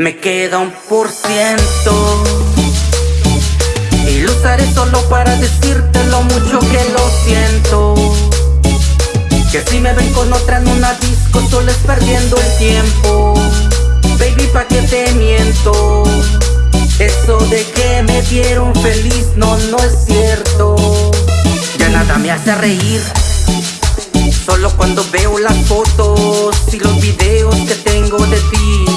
Me queda un por ciento. Y lo usaré solo para decirte lo mucho que lo siento. Que si me ven con otra en una disco solo es perdiendo el tiempo. Baby, pa' que te miento Eso de que me dieron feliz, no, no es cierto. Ya nada me hace reír. Solo cuando veo las fotos y los videos que tengo de ti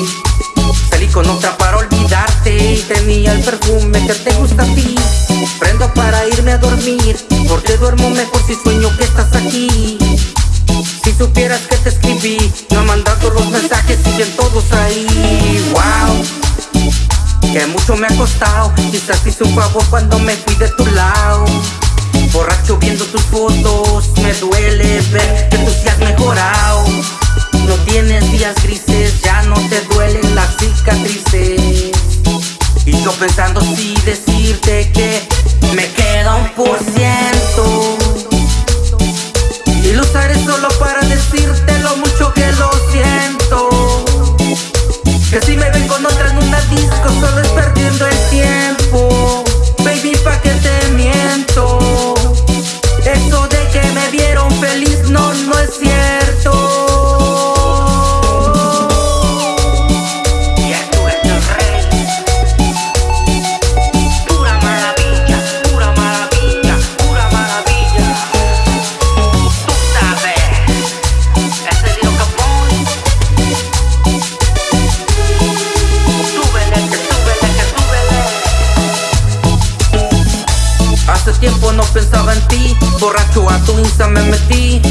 con otra para olvidarte. Y tenía el perfume que te gusta a ti. Prendo para irme a dormir Porque duermo mejor si sueño que estás aquí. Si supieras que te escribí No mandado los mensajes, siguen todos ahí. Wow Que mucho me ha costado. Quizás hice un favor cuando me fui de tu lado. Borracho viendo tus fotos Me duele ver que tú seas mejorado. No tienes días grises Yo pensando si decirte que Me queda un por ciento. Y lo usaré solo para decirte lo mucho que lo siento. Que si me ven con otra en una disco Solo es perdiendo el tiempo ti Borracho a tu Insta me metí.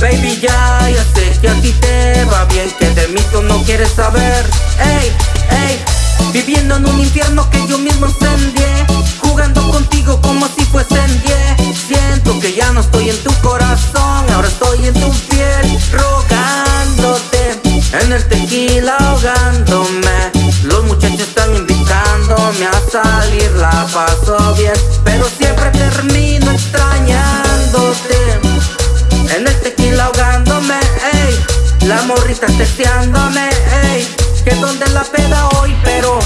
Baby ya, ya sé que a ti te va bien Que de mí tú no quieres saber. Ey, ey Viviendo en un infierno que yo mismo encendié Jugando contigo como si fuese en 10 Siento que ya no estoy en tu corazón Ahora estoy en tu piel. Rogándote En el tequila ahogándome la paso bien, pero siempre termino extrañándote. En el tequila ahogándome, ey, la morrita testeándome, ey, que donde la peda hoy, pero